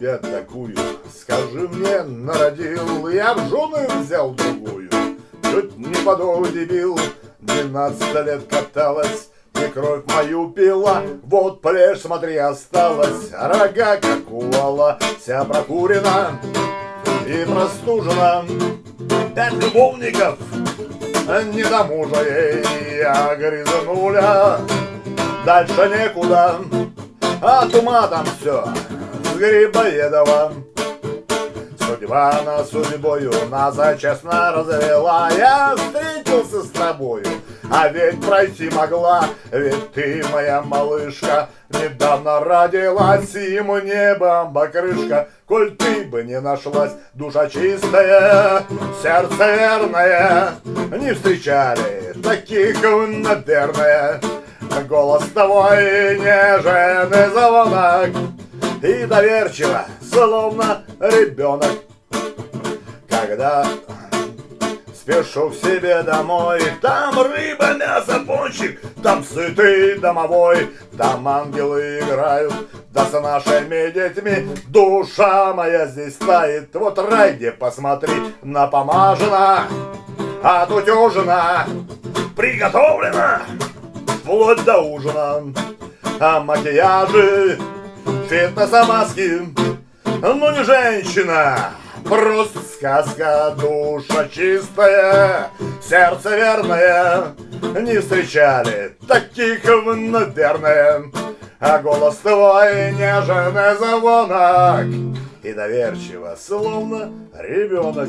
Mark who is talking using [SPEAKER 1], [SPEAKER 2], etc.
[SPEAKER 1] тебя такую? Скажи мне, народил, я в жены взял другую. Чуть не подол дебил, двенадцать лет каталась, и кровь мою пила, вот плешь, смотри, осталась, рога, как у вала, вся прокурена и простужена. Пять любовников, не до мужа ей, а грязнуля, дальше некуда, а тума там все с Грибоедовым. Судьба на судьбою нас честно развела. Я встретился с тобою, а ведь пройти могла. Ведь ты, моя малышка, недавно родилась Ему небом покрышка, коль ты бы не нашлась Душа чистая, сердце верное. Не встречали таких, наверное. Голос твой нежен и звонок И доверчиво, словно ребенок. Когда спешу к себе домой Там рыба, мясо, пончик Там сытый домовой. Там ангелы играют Да с нашими детьми. Душа моя здесь стоит Вот рай, где посмотри Напомажена Отутюжена Приготовлена вплоть до ужина. А макияжи, фитнеса маски, ну не женщина, просто сказка, душа чистая, сердце верное, не встречали таких, наверное. А голос твой нежный звонок. И доверчиво, словно ребенок